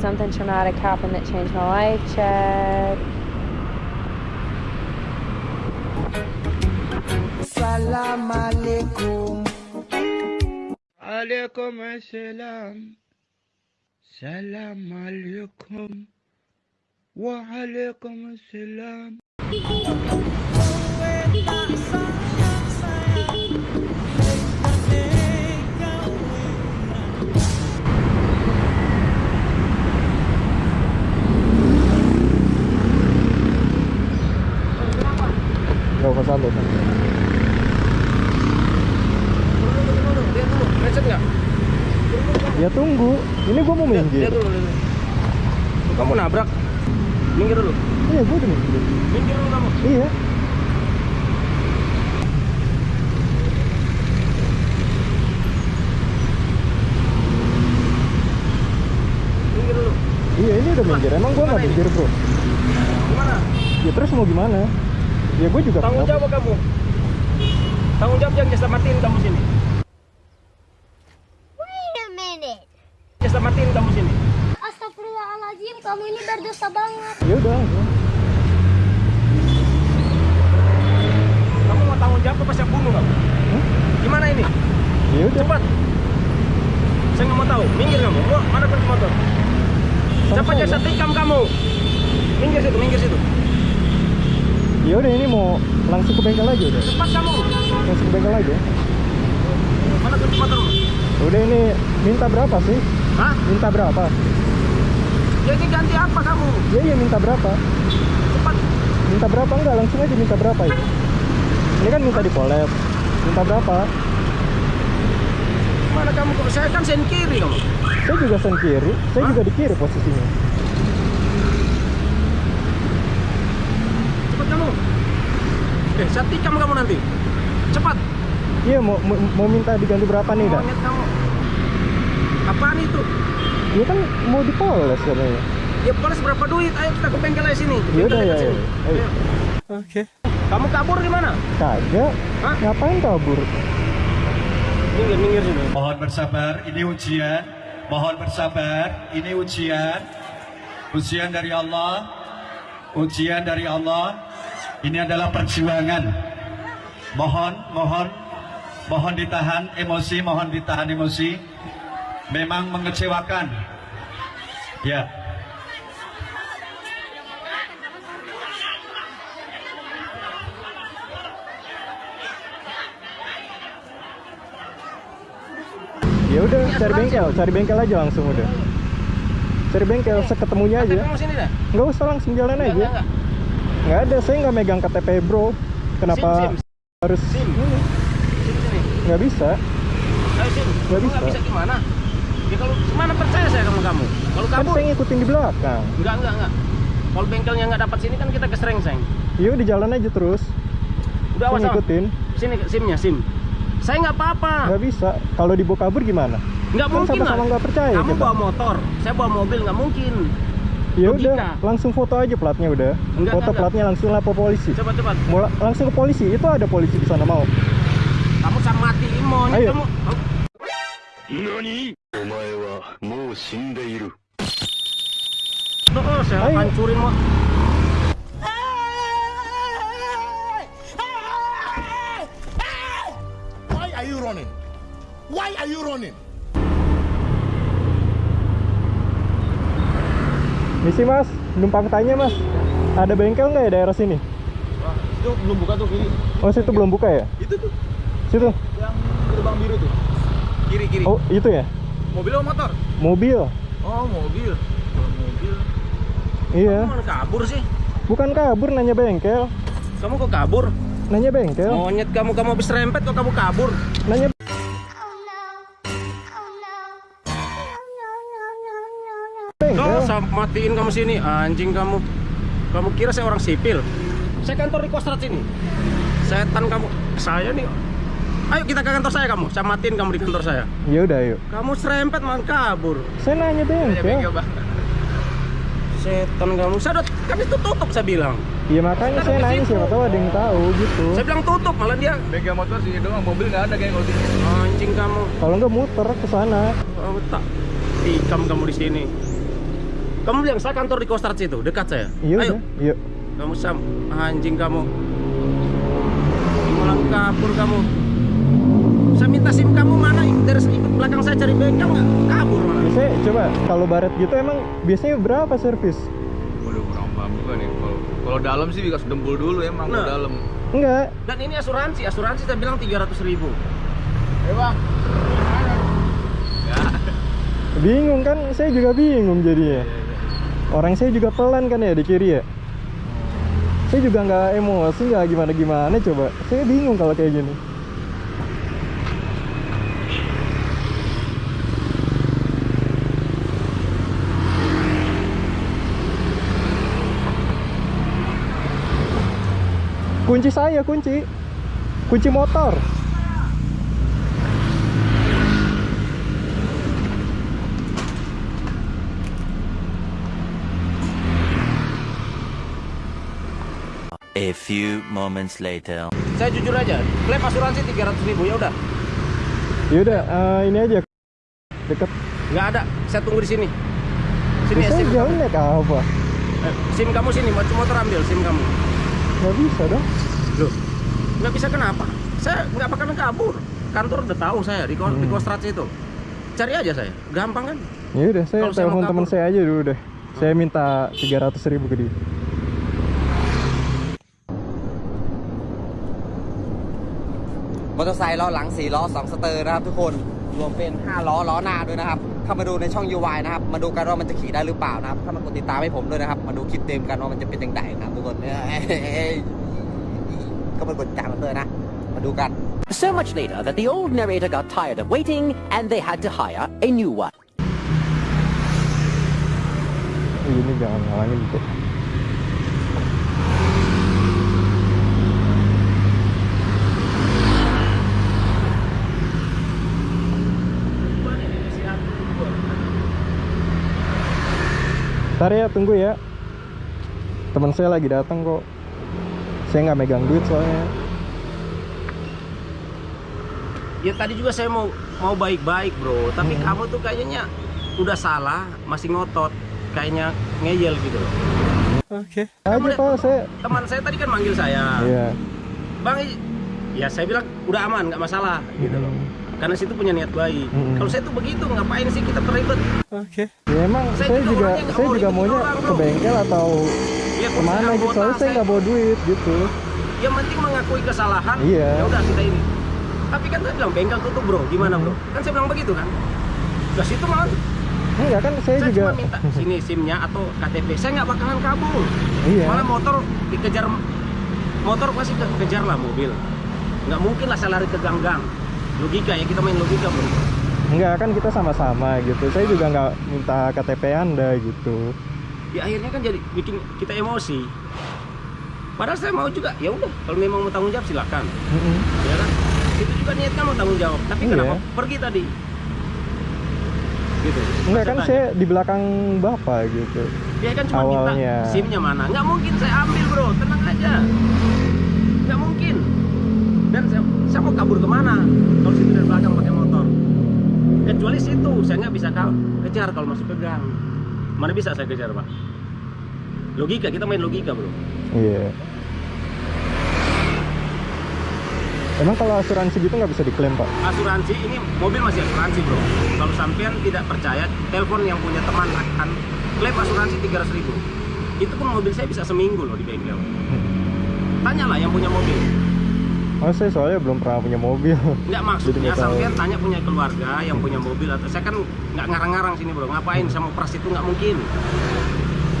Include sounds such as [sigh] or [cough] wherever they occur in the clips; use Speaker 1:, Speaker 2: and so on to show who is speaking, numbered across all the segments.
Speaker 1: Something traumatic happened that changed my life, check.
Speaker 2: Salam alaikum.
Speaker 3: Alaikum assalam. Salam alaikum.
Speaker 4: Wa alaikum assalam.
Speaker 3: Macet nggak?
Speaker 4: Ya tunggu. Ini gua mau minggir.
Speaker 3: Lihat dulu. Kamu nabrak. Minggir dulu.
Speaker 4: Iya, gua udah minggir.
Speaker 3: Minggir dulu kamu.
Speaker 4: Iya.
Speaker 3: Minggir dulu.
Speaker 4: Iya, ini udah minggir. Emang gua nggak minggir, Bro.
Speaker 3: Gimana?
Speaker 4: Ya terus mau gimana? Ya gua juga
Speaker 3: Tanggung
Speaker 4: kenapa-
Speaker 3: jawab kamu. Tanggung jawab yang jasa matiin kamu sini.
Speaker 5: Wait a minute.
Speaker 3: Jasa matiin kamu sini.
Speaker 5: Astagfirullahaladzim, kamu ini berdosa banget.
Speaker 4: Ya udah. ya.
Speaker 3: Kamu mau tanggung jawab apa saya bunuh kamu?
Speaker 4: Hmm?
Speaker 3: Gimana ini?
Speaker 4: Ya udah.
Speaker 3: Cepat. Saya nggak mau tahu. Minggir kamu. Mau mana kunci motor? Siapa jasa tikam kamu? Minggir situ, minggir situ.
Speaker 4: Ya udah ini mau langsung ke bengkel aja udah.
Speaker 3: Cepat kamu.
Speaker 4: Langsung ke bengkel aja.
Speaker 3: Mana kunci motormu?
Speaker 4: Udah ini minta berapa sih?
Speaker 3: Hah?
Speaker 4: Minta berapa?
Speaker 3: Jadi ganti apa kamu?
Speaker 4: Ya iya minta berapa?
Speaker 3: Cepat.
Speaker 4: Minta berapa enggak? Langsung aja minta berapa itu. Ini kan minta di collab. Minta berapa?
Speaker 3: Mana kamu? Saya kan sen kiri kamu.
Speaker 4: Saya juga sen kiri. Saya
Speaker 3: Hah?
Speaker 4: juga di kiri posisinya.
Speaker 3: Kamu. Eh, saya tikam kamu nanti. Cepat.
Speaker 4: Iya mau, mau mau minta diganti berapa nih dah?
Speaker 3: Kamu. Apaan itu?
Speaker 4: Iya kan mau dipoles katanya.
Speaker 3: Ya poles berapa duit? Ayo kita ke bengkel aja sini.
Speaker 4: Ya udah
Speaker 3: Bengkel
Speaker 4: ya. ya. Ayo.
Speaker 3: Kamu kabur gimana?
Speaker 4: Kagak.
Speaker 3: Hah?
Speaker 4: Ngapain kabur?
Speaker 3: Minggir, minggir sini.
Speaker 6: Mohon bersabar, ini ujian. Mohon bersabar, ini ujian. Ujian dari Allah. Ujian dari Allah. Ini adalah perjuangan. Mohon, mohon, mohon ditahan emosi, mohon ditahan emosi. Memang mengecewakan. Ya.
Speaker 4: Ya udah cari bengkel, cari bengkel aja langsung udah. Cari bengkel seketemunya aja.
Speaker 3: Kamu sini dah.
Speaker 4: Nggak usah langsung jalan
Speaker 3: Enggak,
Speaker 4: aja.
Speaker 3: Enggak,
Speaker 4: Nggak ada, saya nggak megang KTP bro. Kenapa
Speaker 3: Sim, sim.
Speaker 4: harus
Speaker 3: Sim.
Speaker 4: Nggak bisa. Nggak
Speaker 3: Kamu
Speaker 4: bisa.
Speaker 3: bisa gimana? Ya kalau mana percaya saya sama kamu? Kalau
Speaker 4: Kan
Speaker 3: kabur,
Speaker 4: saya ngikutin di belakang.
Speaker 3: enggak, enggak, enggak. Kalau bengkelnya nggak dapat sini kan kita ke Serengseng.
Speaker 4: Yuk di jalan aja terus.
Speaker 3: Udah awas
Speaker 4: ngikutin.
Speaker 3: Sini simnya, sim. Saya nggak apa-apa.
Speaker 4: Nggak bisa. Kalau dibawa kabur gimana?
Speaker 3: Nggak
Speaker 4: Kan
Speaker 3: mungkin
Speaker 4: sama-sama
Speaker 3: lah.
Speaker 4: nggak percaya
Speaker 3: Kamu
Speaker 4: kita.
Speaker 3: bawa motor, saya bawa mobil nggak mungkin
Speaker 4: ya udah langsung foto aja platnya udah
Speaker 3: enggak,
Speaker 4: foto
Speaker 3: enggak,
Speaker 4: platnya langsung lapor polisi
Speaker 3: cepat cepat
Speaker 4: Mula, langsung ke polisi itu ada polisi di sana mau
Speaker 3: kamu sama mati imon
Speaker 4: ayo
Speaker 3: kamu... Oh.
Speaker 7: Nani? Omae wa mou shindeiru.
Speaker 3: Tuh, saya hancurin mau.
Speaker 2: Why are you running? Why are you running?
Speaker 4: Misi mas, numpang tanya mas. Ada bengkel nggak ya daerah sini?
Speaker 3: Itu belum buka tuh kiri.
Speaker 4: Oh situ belum buka ya?
Speaker 3: Itu tuh
Speaker 4: Situ.
Speaker 3: yang gerbang biru tuh. Kiri kiri.
Speaker 4: Oh itu ya?
Speaker 3: Mobil atau motor?
Speaker 4: Mobil.
Speaker 3: Oh mobil. Oh, mobil.
Speaker 4: Iya.
Speaker 3: Kamu kabur sih?
Speaker 4: Bukan kabur nanya bengkel.
Speaker 3: Kamu kok kabur?
Speaker 4: Nanya bengkel.
Speaker 3: Monyet kamu kamu habis rempet kok kamu kabur?
Speaker 4: Nanya
Speaker 3: matiin kamu sini, anjing kamu. Kamu kira saya orang sipil? Saya kantor di Kostrad sini. Setan kamu. Saya nih. Ayo kita ke kantor saya kamu. Saya matiin kamu di kantor saya.
Speaker 4: Ya udah yuk.
Speaker 3: Kamu serempet malah kabur.
Speaker 4: Saya nanya bengkel.
Speaker 3: Setan kamu. Saya udah kan itu tutup saya bilang.
Speaker 4: Iya makanya
Speaker 3: Kan
Speaker 4: saya
Speaker 3: di
Speaker 4: nanya
Speaker 3: situ.
Speaker 4: siapa tahu ada yang tahu gitu.
Speaker 3: Saya bilang tutup malah dia
Speaker 8: Bengkel motor sini doang, mobil nggak ada kayak kalau
Speaker 3: anjing kamu.
Speaker 4: Kalau nggak muter ke sana.
Speaker 3: Oh, tak tikam kamu di sini. Kamu bilang saya kantor di Kostrad situ, dekat saya.
Speaker 4: Iya
Speaker 3: Ayo,
Speaker 4: yuk.
Speaker 3: kamu sam anjing kamu. Malah kabur kamu. Saya minta SIM kamu mana? Dari ikut belakang saya cari bengkel nggak? Kabur malah.
Speaker 4: Saya coba kalau baret gitu emang biasanya berapa servis?
Speaker 8: Waduh kurang paham juga nih. Kalau kalau dalam sih dikasih dempul dulu emang
Speaker 3: Nah.
Speaker 8: kalau dalam.
Speaker 4: Enggak,
Speaker 3: Dan ini asuransi, asuransi saya bilang 300 ribu.
Speaker 8: Eh bang.
Speaker 4: bingung kan? Saya juga bingung jadinya. Orang saya juga pelan kan ya di kiri ya. Saya juga nggak emosi nggak gimana gimana coba. Saya bingung kalau kayak gini. Kunci saya kunci, kunci motor.
Speaker 9: A few moments later.
Speaker 3: Saya jujur aja, klaim asuransi 300 ribu ya udah.
Speaker 4: Yaudah, eh, ini aja deket.
Speaker 3: Nggak ada, saya tunggu di sini. Sini ya
Speaker 4: Bisa
Speaker 3: SIM
Speaker 4: jauh
Speaker 3: kamu.
Speaker 4: naik apa?
Speaker 3: Eh, SIM kamu sini, motor motor ambil SIM kamu.
Speaker 4: Nggak bisa dong.
Speaker 3: Loh, nggak bisa kenapa? Saya nggak bakalan kabur. Kantor udah tahu saya di, ko- di
Speaker 4: Hmm.
Speaker 3: Kostrad itu. Cari aja saya, gampang kan?
Speaker 4: Ya udah, saya telepon
Speaker 3: mau
Speaker 4: teman saya aja dulu deh. Saya minta 300 ribu ke dia.
Speaker 10: มอเตอร์ไซค์ล้อหลัง 4 ล้อ 2 สเตอร์นะครับทุกคนรวมเป็น 5 ล้อล้อหน้าด้วยนะครับ เข้ามาดูในช่อง UI นะครับ มาดูกันว่ามันจะขี่ได้หรือเปล่านะครับ เข้ามากดติดตามให้ผมด้วยนะครับ มาดูคลิปเต็มกันว่ามันจะเป็นยังไงนะทุกคนเก็มากดติดตามกันด้วยนะ มาดูกัน
Speaker 11: So much later that the old narrator got tired of waiting and they had to hire a new one.
Speaker 4: Ntar ya tunggu ya. Teman saya lagi datang kok. Saya nggak megang duit soalnya.
Speaker 3: Ya tadi juga saya mau mau baik-baik bro, tapi
Speaker 4: Hmm.
Speaker 3: kamu tuh kayaknya udah salah, masih ngotot, kayaknya ngeyel gitu loh.
Speaker 4: Oke. Aja pak, saya.
Speaker 3: Teman saya tadi kan manggil saya,
Speaker 4: Iya.
Speaker 3: bang, i- ya saya bilang udah aman, nggak masalah gitu loh. Karena situ punya niat baik.
Speaker 4: Hmm.
Speaker 3: Kalau saya tuh begitu, ngapain sih kita terlibat?
Speaker 4: Oke. Ya emang
Speaker 3: Saya
Speaker 4: saya,
Speaker 3: juga
Speaker 4: juga saya juga maunya
Speaker 3: orang,
Speaker 4: ke
Speaker 3: bro.
Speaker 4: bengkel atau
Speaker 3: Ya, ke
Speaker 4: mana
Speaker 3: saya
Speaker 4: gitu. Soalnya saya nggak bawa duit gitu.
Speaker 3: Yang penting mengakui kesalahan.
Speaker 4: Iya.
Speaker 3: Ya udah kita ini. Tapi kan saya bilang bengkel tutup bro, gimana bro? Kan saya bilang begitu kan. Ke situ malah
Speaker 4: Enggak kan saya,
Speaker 3: saya
Speaker 4: juga
Speaker 3: cuma minta sini SIM-nya atau KTP. Saya nggak bakalan kabur.
Speaker 4: Iya.
Speaker 3: Malah motor dikejar motor pasti kejar lah mobil. Nggak mungkin lah saya lari ke gang-gang. Logika ya kita main logika bro.
Speaker 4: Enggak kan kita sama-sama gitu. Saya juga nggak minta KTP Anda gitu.
Speaker 3: Ya akhirnya kan jadi bikin kita emosi. Padahal saya mau juga, ya udah kalau memang mau tanggung jawab silakan.
Speaker 4: Mm-mm.
Speaker 3: Ya kan? Itu juga niatnya mau tanggung jawab. Tapi
Speaker 4: Iya.
Speaker 3: kenapa pergi tadi? Gitu.
Speaker 4: Enggak kan saya di belakang Bapak gitu.
Speaker 3: Dia kan cuma
Speaker 4: Awalnya.
Speaker 3: minta SIM-nya mana. Nggak mungkin saya ambil bro, tenang aja. Nggak mungkin. Dan saya, saya mau kabur ke mana? Kalau situ dari belakang pakai motor. Kecuali situ, saya nggak bisa kal kejar kalau masuk ke gang. Mana bisa saya kejar pak? Logika, kita main logika bro.
Speaker 4: Iya. Emang kalau asuransi gitu nggak bisa diklaim pak?
Speaker 3: Asuransi ini mobil masih asuransi bro. Kalau sampean tidak percaya, telepon yang punya teman akan klaim asuransi 300 ribu. Itu pun mobil saya bisa seminggu loh di bengkel. Tanyalah yang punya mobil.
Speaker 4: Oh saya soalnya belum pernah punya mobil.
Speaker 3: Nggak
Speaker 4: Jadi
Speaker 3: maksudnya sampean tanya punya keluarga yang punya mobil atau saya kan nggak ngarang-ngarang sini bro. Ngapain sama peras itu nggak mungkin.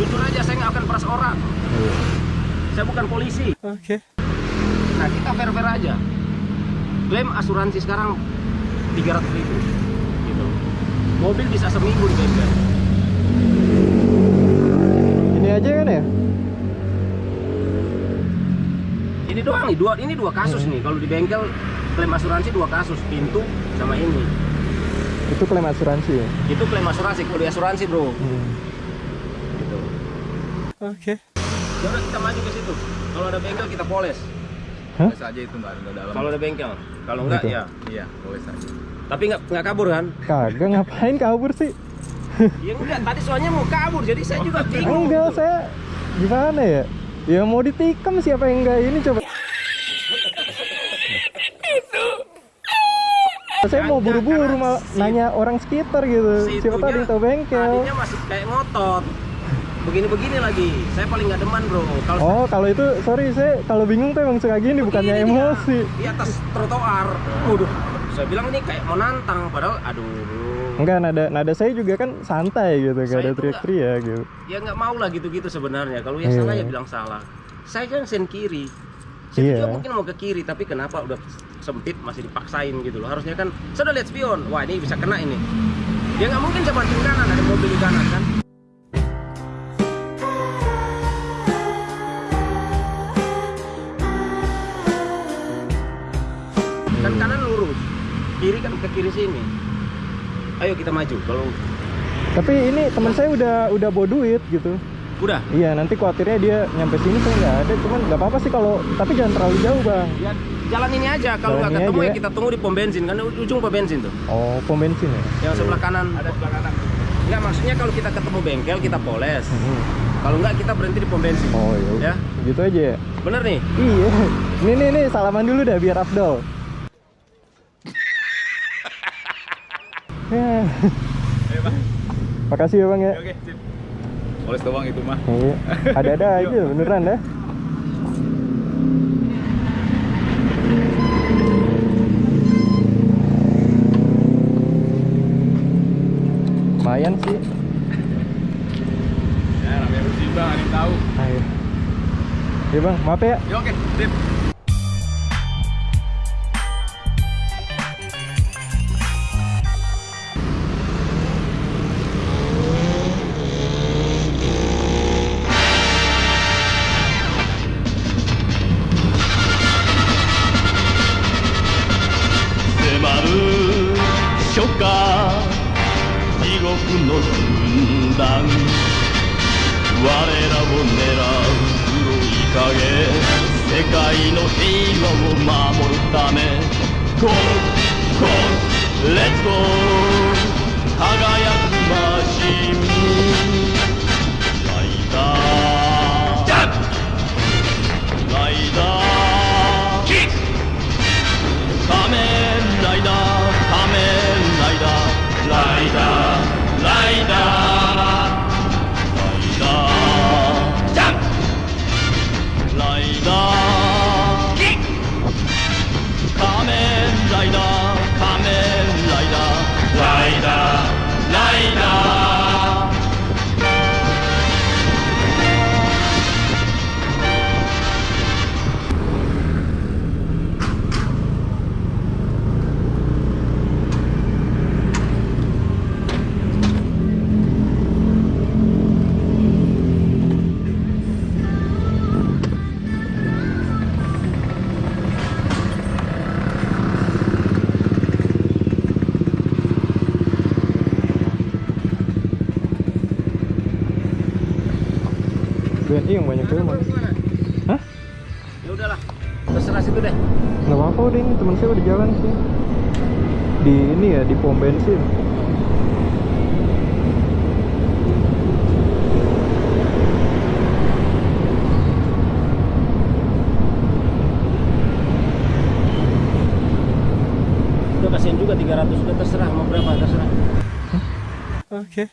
Speaker 3: Jujur aja saya nggak akan peras orang.
Speaker 4: Iya.
Speaker 3: Saya bukan polisi.
Speaker 4: Oke.
Speaker 3: Nah kita fair-fair aja. Klaim asuransi sekarang 300 ribu. Gitu. Mobil bisa seminggu di bengkel.
Speaker 4: Ini aja kan ya?
Speaker 3: Ini doang nih, dua ini dua kasus nih. Kalau di bengkel klaim asuransi dua kasus, pintu sama ini.
Speaker 4: Itu klaim asuransi ya?
Speaker 3: Itu klaim asuransi, kalau di asuransi bro.
Speaker 4: Hmm.
Speaker 3: Gitu.
Speaker 4: Oke.
Speaker 3: Ya udah kita maju ke situ. Kalau ada bengkel kita poles.
Speaker 4: Hah?
Speaker 8: Saja itu nggak ada dalam.
Speaker 3: Kalau ada bengkel, kalau enggak
Speaker 4: Gitu.
Speaker 3: ya.
Speaker 8: Iya, boleh saja.
Speaker 3: Tapi nggak nggak kabur kan?
Speaker 4: Kagak ngapain kabur sih? [laughs]
Speaker 3: Ya enggak, tadi soalnya mau kabur, jadi saya juga bingung.
Speaker 4: Enggak, saya gimana ya? Ya mau ditikam siapa yang enggak ini coba. Saya mau buru-buru mal nanya orang sekitar gitu.
Speaker 3: Si
Speaker 4: Siapa tahu yang tahu bengkel.
Speaker 3: Tadinya masih kayak ngotot. Begini-begini lagi. Saya paling nggak deman, Bro. Kalau
Speaker 4: Oh, kalau itu sorry saya kalau bingung tuh emang suka gini bukannya
Speaker 3: Begini dia,
Speaker 4: emosi.
Speaker 3: Di atas trotoar. Waduh. Saya bilang ini kayak mau nantang padahal aduh.
Speaker 4: Enggak nada nada saya juga kan santai gitu, gak
Speaker 3: Saya
Speaker 4: ada teriak-teriak gitu.
Speaker 3: Ya nggak mau lah gitu-gitu sebenarnya. Kalau ya
Speaker 4: Iya.
Speaker 3: salah ya bilang salah. Saya kan sen kiri. Saya
Speaker 4: Iya.
Speaker 3: juga mungkin mau ke kiri tapi kenapa udah sempit masih dipaksain gitu loh. Harusnya kan saya udah lihat spion. Wah, ini bisa kena ini. Ya nggak mungkin saya banting kanan ada mobil di kanan kan. Kan kanan lurus. Kiri kan ke kiri sini. Ayo kita maju. Kalau
Speaker 4: Tapi ini teman saya udah udah bawa duit gitu.
Speaker 3: udah
Speaker 4: Iya, nanti khawatirnya dia nyampe sini saya nggak ada, cuman nggak apa-apa sih kalau tapi jangan terlalu jauh, Bang.
Speaker 3: Ya, jalan ini aja. Kalau nggak ketemu
Speaker 4: aja
Speaker 3: ya
Speaker 4: ya.
Speaker 3: kita tunggu di pom bensin. Kan ujung pom bensin tuh.
Speaker 4: Oh, pom bensin ya?
Speaker 3: Yang sebelah kanan. Ada sebelah kanan. Enggak, maksudnya kalau kita ketemu bengkel kita poles.
Speaker 4: Mhm.
Speaker 3: Kalau enggak kita berhenti di pom bensin.
Speaker 4: Oh, iya.
Speaker 3: Ya.
Speaker 4: Gitu aja ya.
Speaker 3: Bener nih.
Speaker 4: Iya. Nih nih nih salaman dulu dah biar afdol. [laughs] Ya. Makasih ya bang ya.
Speaker 8: Oke, sip. Poles doang itu mah.
Speaker 4: Iya. Ada-ada [laughs] aja beneran dah. bang maaf
Speaker 8: ya ya oke sip 地獄の
Speaker 4: 軍団我らを
Speaker 8: 狙う世
Speaker 4: 界の平和を
Speaker 12: 守るため Go! Go! Let's go! 輝くマシン
Speaker 4: Hah?
Speaker 3: Ya udahlah. Terserah situ deh.
Speaker 4: Nggak apa-apa udah ini teman saya udah jalan sih. Di ini ya di pom bensin.
Speaker 3: Udah kasihan juga 300 udah terserah mau berapa terserah.
Speaker 4: Oke.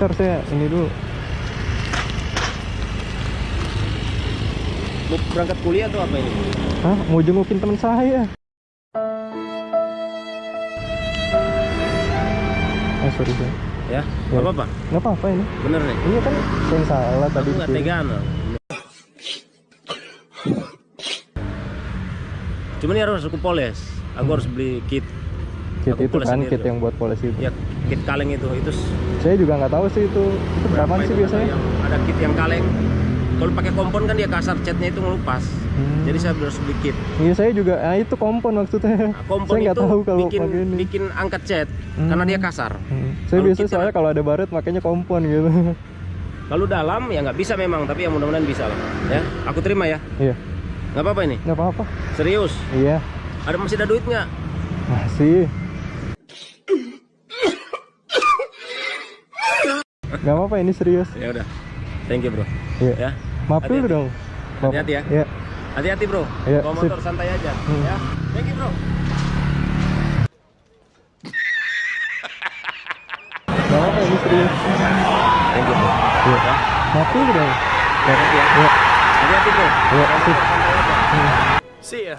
Speaker 4: Ntar saya ini dulu.
Speaker 3: Mau berangkat kuliah atau apa ini?
Speaker 4: Hah? Mau jengukin teman saya. Eh sorry saya.
Speaker 3: Ya,
Speaker 4: Ya.
Speaker 3: nggak apa-apa.
Speaker 4: Nggak apa-apa ini.
Speaker 3: Bener nih.
Speaker 4: Ini kan saya salah tadi.
Speaker 3: Aku nggak
Speaker 4: dikira.
Speaker 3: tegaan. Cuman ini harus aku poles. Aku harus beli kit.
Speaker 4: Kit
Speaker 3: Aku
Speaker 4: itu kan kit yang buat poles itu.
Speaker 3: Ya, kit kaleng itu. Itu
Speaker 4: Saya juga nggak tahu sih itu. Itu berapa sih biasanya?
Speaker 3: Ada kit yang kaleng. Kalau pakai kompon kan dia kasar catnya itu ngelupas.
Speaker 4: Hmm.
Speaker 3: Jadi saya harus beli kit.
Speaker 4: Iya saya juga. Nah itu kompon maksudnya.
Speaker 3: Nah, [laughs] kompon
Speaker 4: saya nggak
Speaker 3: itu
Speaker 4: tahu kalau
Speaker 3: bikin
Speaker 4: ini.
Speaker 3: bikin angkat cat
Speaker 4: Hmm.
Speaker 3: karena dia kasar.
Speaker 4: Hmm. Saya
Speaker 3: Kalau
Speaker 4: biasa
Speaker 3: kita-
Speaker 4: soalnya kalau ada baret makanya kompon gitu. [laughs]
Speaker 3: Kalau dalam ya nggak bisa memang, tapi ya mudah-mudahan bisa lah. Ya, aku terima ya.
Speaker 4: Iya.
Speaker 3: Nggak apa-apa ini.
Speaker 4: Nggak apa-apa.
Speaker 3: Serius.
Speaker 4: Iya.
Speaker 3: Ada masih ada duit nggak?
Speaker 4: Masih. Gak apa-apa ini serius.
Speaker 3: Ya udah. Thank you, Bro.
Speaker 4: Iya.
Speaker 3: Ya.
Speaker 4: Maaf dulu
Speaker 3: Hati-hati.
Speaker 4: dong.
Speaker 3: Hati-hati ya.
Speaker 4: Iya.
Speaker 3: Hati-hati, Bro.
Speaker 4: Iya,
Speaker 3: Bawa
Speaker 4: sip.
Speaker 3: motor santai aja,
Speaker 4: Hmm.
Speaker 3: ya. Thank you, Bro.
Speaker 4: Gak apa-apa ini serius.
Speaker 3: Thank you, Bro.
Speaker 4: Iya. Maaf dulu dong.
Speaker 3: Hati-hati ya.
Speaker 4: Iya.
Speaker 3: Hati-hati, Bro.
Speaker 4: Iya,
Speaker 3: Bawa
Speaker 4: sip. Hmm.
Speaker 3: See ya.